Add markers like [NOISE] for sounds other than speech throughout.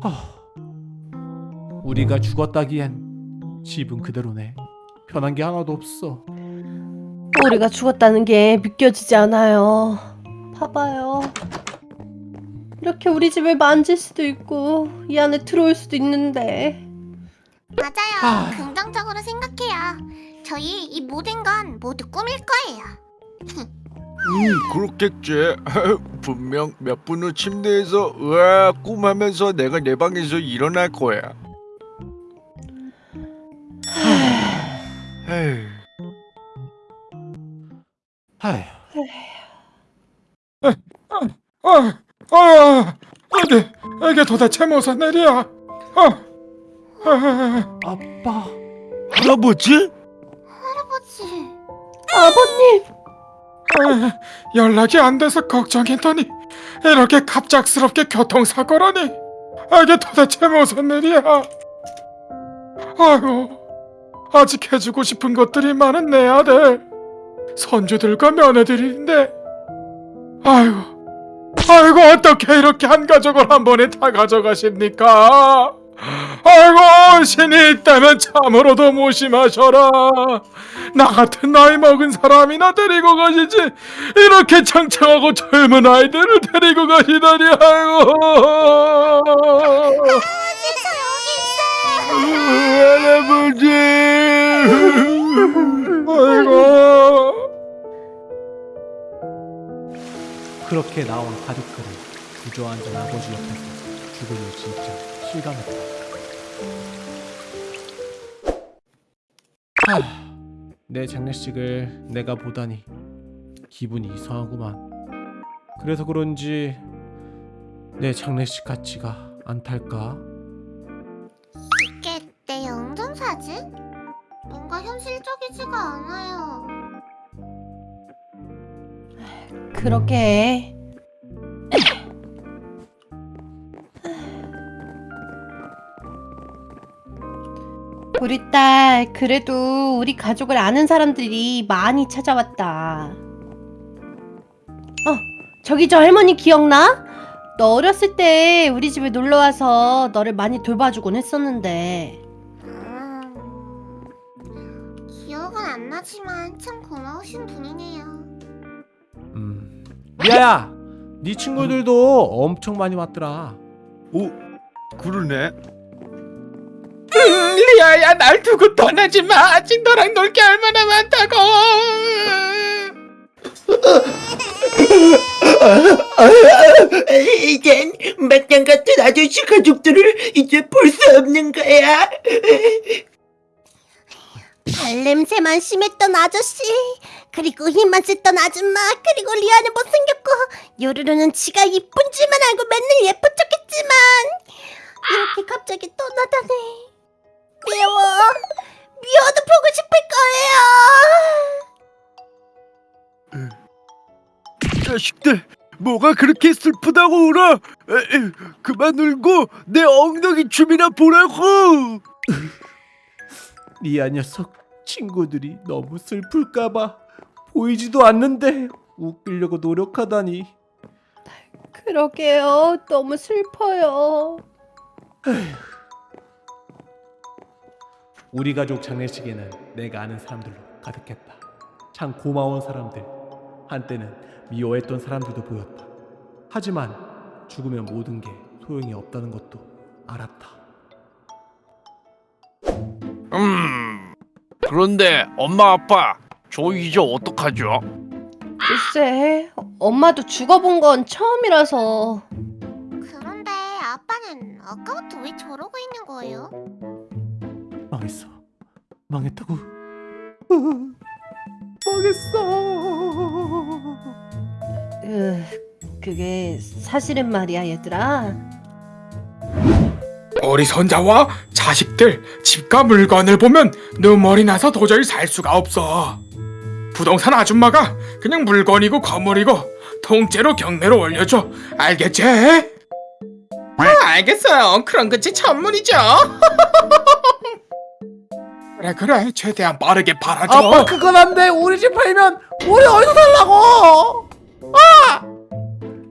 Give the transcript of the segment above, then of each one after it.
하, 우리가 죽었다기엔 집은 그대로네. 변한 게 하나도 없어. 우리가 죽었다는 게 믿겨지지 않아요. 봐봐요. 이렇게 우리 집을 만질 수도 있고 이 안에 들어올 수도 있는데 맞아요. 아. 긍정적으로 생각해요. 저희 이 모든 건 모두 꿈일 거예요. [LAUGHS] 음 그렇겠지 분명 몇 분 후 침대에서 으아 꿈하면서 내가 내 방에서 일어날 거야 에휴 하휴, 아, 아, 이게 이게 도대체 무슨 일이야? 아, 아, 아빠. 할아버지? 할아버지. 아버님 아, [LAUGHS] 연락이 안 돼서 걱정했더니 이렇게 갑작스럽게 교통사고라니 이게 도대체 무슨 일이야? 아유, 아직 해주고 싶은 것들이 많은 내 아들 손주들과 며느리인데 아유, 아이고 어떻게 이렇게 한 가족을 한 번에 다 가져가십니까? 아이고 신이 있다면 참으로도 무심하셔라. 나 같은 나이 먹은 사람이나 데리고 가시지. 이렇게 창창하고 젊은 아이들을 데리고 가시다니 아이고. 할아버지 아이고. 그렇게 나온 가족들은 주저앉은 아버지 옆에서 죽음을 진짜 실감했다. 하, 내 장례식을 내가 보다니 기분이 이상하구만. 그래서 그런지 내 장례식 같지가 않달까? 이게 내 영정 사진? 뭔가 현실적이지가 않아요. 그렇게 우리 딸 그래도 우리 가족을 아는 사람들이 많이 찾아왔다. 어 저기 저 할머니 기억나? 너 어렸을 때 우리 집에 놀러 와서 너를 많이 돌봐주곤 했었는데 음, 기억은 안 나지만 참 고마우신 분이네요. 음. 미아야, 네 친구들도 엄청 많이 왔더라. 오 그러네 [LAUGHS] 리아야 날 두고 떠나지 마. 아직 너랑 놀 게 얼마나 많다고. 이젠 막장 같은 아저씨 가족들을 이제 볼 수 없는 거야. 발냄새만 심했던 아저씨 그리고 힘만 썼던 아줌마 그리고 리아는 못생겼고 요루루는 지가 이쁜 줄만 알고 맨날 예쁜 척했지만 이렇게 갑자기 떠나다니 자식들 뭐가 그렇게 슬프다고 울어 에이, 그만 울고 내 엉덩이 춤이나 보라고 [LAUGHS] 리아 녀석 친구들이 너무 슬플까봐 보이지도 않는데 웃기려고 노력하다니. 그러게요 너무 슬퍼요. 우리 가족 장례식에는 내가 아는 사람들로 가득했다. 참 고마운 사람들. 한때는 미워했던 사람들도 보였다. 하지만 죽으면 모든 게 소용이 없다는 것도 알았다. 음 그런데 엄마 아빠 저 이제 어떡하죠? 글쎄 엄마도 죽어본 건 처음이라서 그런데 아빠는 아까부터 왜 저러고 있는 거예요? 망했어. 망했다고. 망했어. 으, 그게 사실은 말이야 얘들아. 우리 손자와 자식들 집과 물건을 보면 눈물이 나서 도저히 살 수가 없어. 부동산 아줌마가 그냥 물건이고 건물이고 통째로 경매로 올려줘. 알겠지? 아, 알겠어요. 그런 것이 전문이죠. [LAUGHS] 그래 그래. 최대한 빠르게 팔아줘. 아빠 그건 안 돼. 우리 집 팔면 우리 어디서 살라고? 아!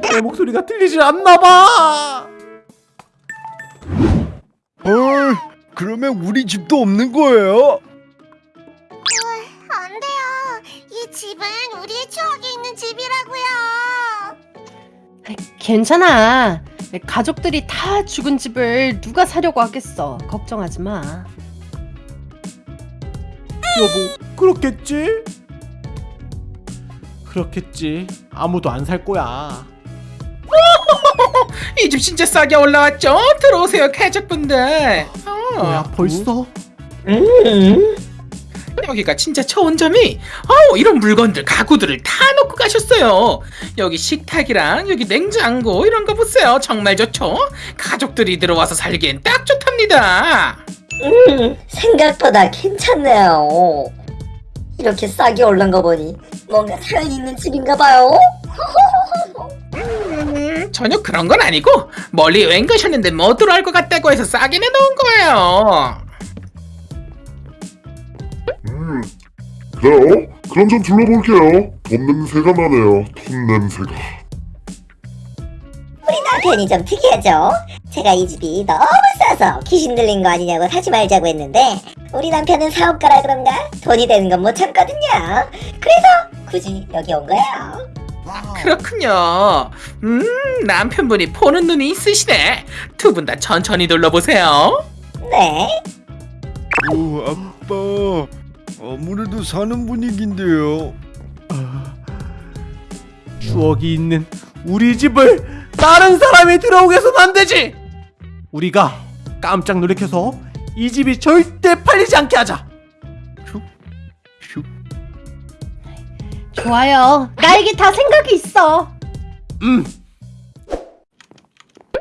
내 목소리가 들리질 않나 봐. 그러면 우리 집도 없는 거예요? 안 돼요. 이 집은 우리의 추억이 있는 집이라고요. 괜찮아. 가족들이 다 죽은 집을 누가 사려고 하겠어. 걱정하지 마. 여보, 그렇겠지? 그렇겠지. 아무도 안 살 거야. [LAUGHS] 이 집 진짜 싸게 올라왔죠? 들어오세요 가족분들 어, 뭐야, 벌써? 여기가 진짜 좋은 점이 어 이런 물건들 가구들을 다 놓고 가셨어요 여기 식탁이랑 여기 냉장고 이런 거 보세요 정말 좋죠? 가족들이 들어와서 살기엔 딱 좋답니다 음, 생각보다 괜찮네요. 이렇게 싸게 올른 거 보니 뭔가 사연 있는 집인가 봐요. 음, 전혀 그런 건 아니고 멀리 여행 가셨는데 못 들어갈 것 같다고 해서 싸게 내놓은 거예요 음, 그래요? 그럼 좀 둘러볼게요. 돈 냄새가 나네요. 돈 냄새가. 우리 남편이 좀 특이하죠? 제가 이 집이 너무 싸서 귀신 들린 거 아니냐고 사지 말자고 했는데 우리 남편은 사업가라 그런가 돈이 되는 건 못 참거든요. 그래서 굳이 여기 온 거예요. 그렇군요 음 남편분이 보는 눈이 있으시네 두 분 다 천천히 둘러보세요 네. 오, 아빠. 아무래도 사는 분위기인데요. 추억이 있는 우리 집을 다른 사람이 들어오게 해서는 안 되지. 우리가 깜짝 놀래켜서 이 집이 절대 팔리지 않게 하자. 슉. 좋아요. 나에게 다 생각이 있어. 음,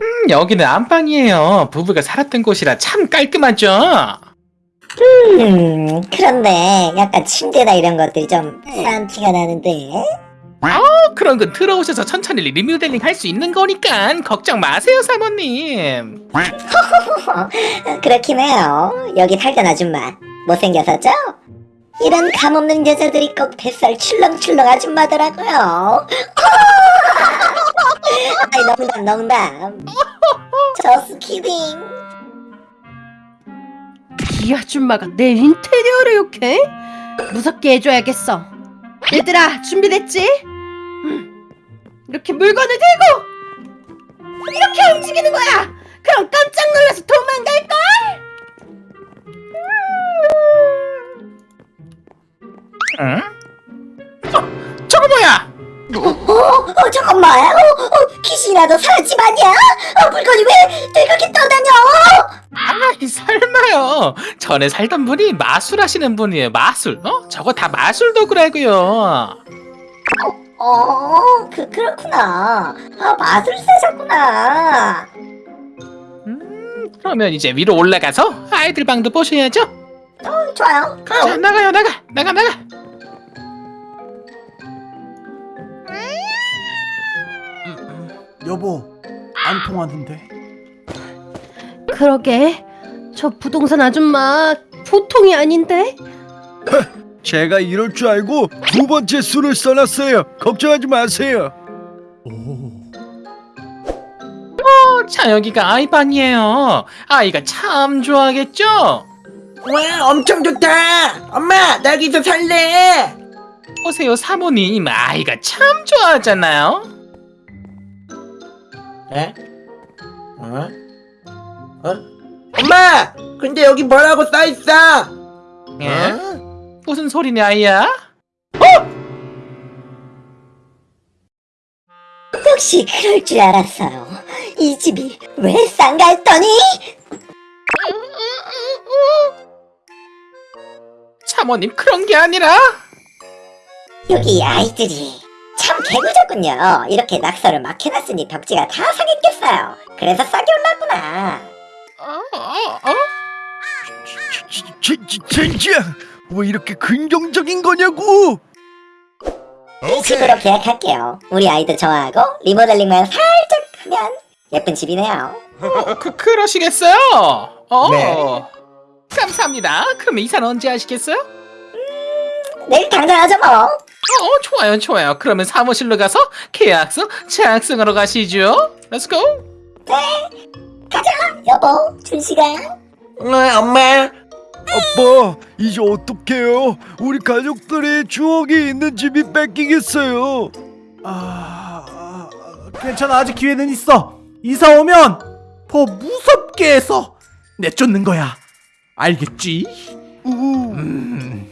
음, 여기는 안방이에요 부부가 살았던 곳이라 참 깔끔하죠 음, 그런데 약간 침대나 이런 것들이 좀 싼 티가 나는데. 어, 그런 건 들어오셔서 천천히 리모델링 할 수 있는 거니까 걱정 마세요 사모님 [LAUGHS] 그렇긴 해요. 여기 살던 아줌마 못생겼었죠? 이런 감없는 여자들이 꼭 뱃살 출렁출렁 아줌마더라고요. [LAUGHS] 아이 농담 농담. 저스 키딩. 이 아줌마가 내 인테리어를 욕해? 무섭게 해줘야겠어. 얘들아, 준비됐지? 음, 이렇게 물건을 들고 이렇게 움직이는 거야. 그럼 깜짝 놀라서 도망갈걸? 응? 어, 저거 뭐야 어, 어 잠깐만. 어, 어, 귀신이라도 사라집 아니야? 어, 물건이 왜 그렇게 떠다녀? 아이 설마요 전에 살던 분이 마술 하시는 분이에요 마술 어? 저거 다 마술 도구라고요 어, 그 그렇구나. 아, 마술사셨구나. 음, 그러면 이제 위로 올라가서 아이들 방도 보셔야죠 어, 좋아요. 자 나가요 나가 나가 나가 여보, 안 통하는데. 그러게. 저 부동산 아줌마 보통이 아닌데? 제가 이럴 줄 알고 두 번째 술을 써놨어요. 걱정하지 마세요. 오, 자 여기가 아이 방이에요 아이가 참 좋아하겠죠? 와 엄청 좋다. 엄마 나 여기서 살래. 보세요 사모님 아이가 참 좋아하잖아요 에? 어? 어? 엄마 근데 여기 뭐라고 써있어? 예? 무슨 소리네 아이야? 역시 그럴 줄 알았어요. 이 집이 왜 싼가 했더니 사모님 그런 게 아니라 여기 아이들이 참 개구졌군요. 이렇게 낙서를 막 해놨으니 벽지가 다 상했겠어요. 그래서 싸게 올랐구나. 어, 어, 어? 진짜 왜 이렇게 긍정적인 거냐고? 이 집으로 계약할게요. 우리 아이들 좋아하고 리모델링만 살짝 하면 예쁜 집이네요. 어, 그, 그러시겠어요? 어. 네. 감사합니다. 그럼 이사는 언제 하시겠어요? 내일 당장 하죠 뭐. 어, 좋아요, 좋아요. 그러면 사무실로 가서 계약서 작성하러 가시죠. Let's go. 가자 여보 준시간. 어, 엄마 아빠 이제 어떡해요? 우리 가족들의 추억이 있는 집이 뺏기겠어요. 아, 아, 괜찮아 아직 기회는 있어 이사 오면 더 무섭게 해서 내쫓는 거야 알겠지? 음.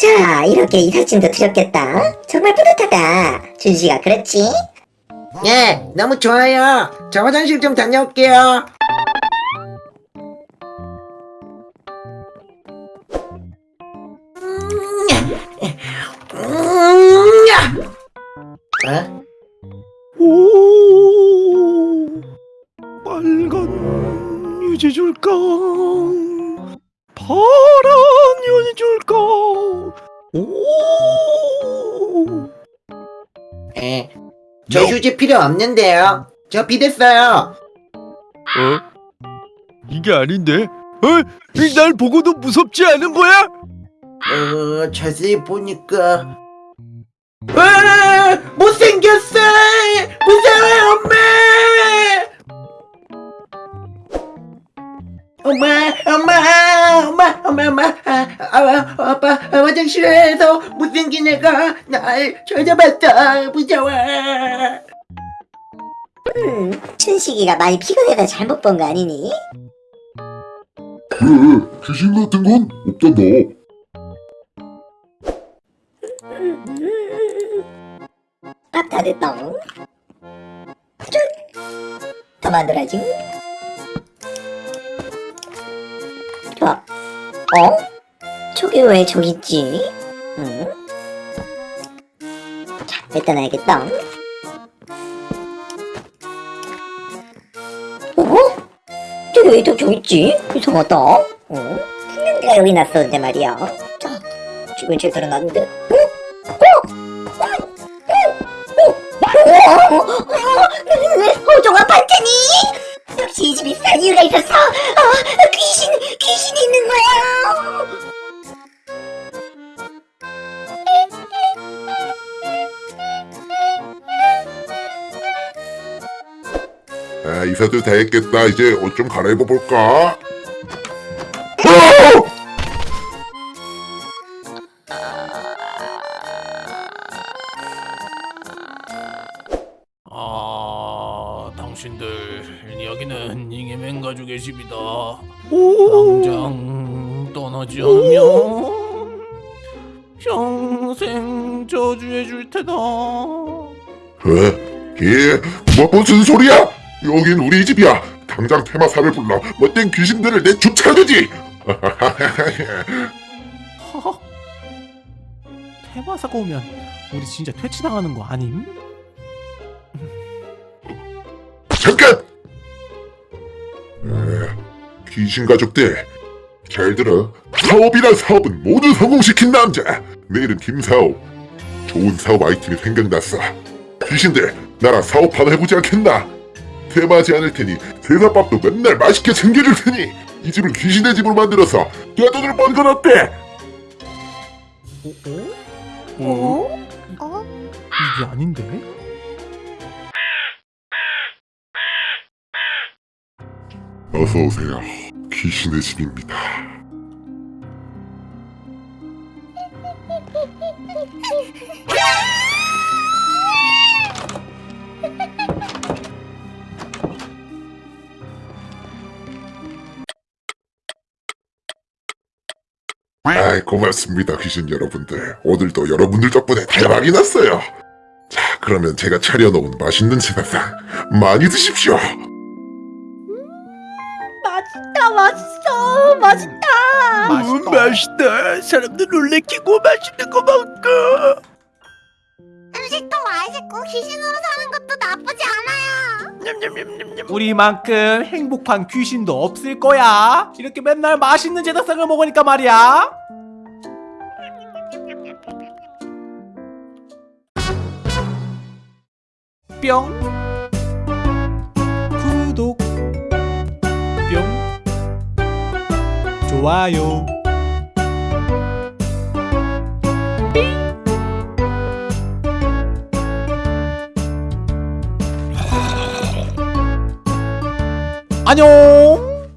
자, 이렇게 이삿짐도 드렸겠다. 정말 뿌듯하다. 준씨가 그랬지? 예 너무 좋아요 저 화장실 좀 다녀올게요 유지 줄까? 오 예. 저 휴지 필요 없는데요 저 비댔어요 어? 이게 아닌데? 어? 이날 보고도 무섭지 않은 거야? 어, 자세히 보니까 와 못생겼어 무서워 엄마 엄마 엄마 엄마 엄마 엄마 아, 아, 아빠 아, 화장실에서 못생긴 애가 날 찾아봤다 무서워 음, 춘식이가 많이 피곤해서 잘못 본 거 아니니? 그래 귀신 같은 건 없단다 밥다 됐다. 쭉! 더 만들어야지. 어? 저기 왜 저기 있지? 응? 자, 일단 알겠다. 어? 저기 왜또 저기 있지? 이상하다. 어? 내가 여기 놨었는데 말이야. 자, 지금 제대로 놨는데. 어? 호종아 아 이사도 다 했겠다 이제 옷 좀 갈아입어 볼까? 아, 당신들 여기는 잉여맨 가족의 집이다. 당장 떠나지 않으면 평생 저주해 줄 테다. 왜? 예? 뭐 무슨 소리야? 여긴 우리 집이야 당장 테마사를 불러 못된 귀신들을 내 쫓아주지 허허. 테마사가 오면 우리 진짜 퇴치당하는 거 아님? 잠깐! 에, 귀신 가족들 잘 들어 사업이란 사업은 모두 성공시킨 남자 내 이름 김사업 좋은 사업 아이템이 생각났어 귀신들 나랑 사업 하나 해보지 않겠나? 대마하지 않을 테니 대사밥도 맨날 맛있게 챙겨줄 테니 이 집을 귀신의 집으로 만들어서 내 돈을 번건 어때? 어? 어? 이게 아닌데? 어서 오세요 귀신의 집입니다 고맙습니다 귀신 여러분들 오늘도 여러분들 덕분에 대박이 났어요 자 그러면 제가 차려놓은 맛있는 제사상 많이 드십시오 맛있다 맛있어 맛있다 음, 맛있다. 사람들 놀래키고 맛있는 거 먹고. 음식도 맛있고 귀신으로 사는 것도 나쁘지 않아요 냠냠냠냠냠. 우리만큼 행복한 귀신도 없을 거야. 이렇게 맨날 맛있는 제사상을 먹으니까 말이야. 뿅. 구독. 뿅. 좋아요. 안녕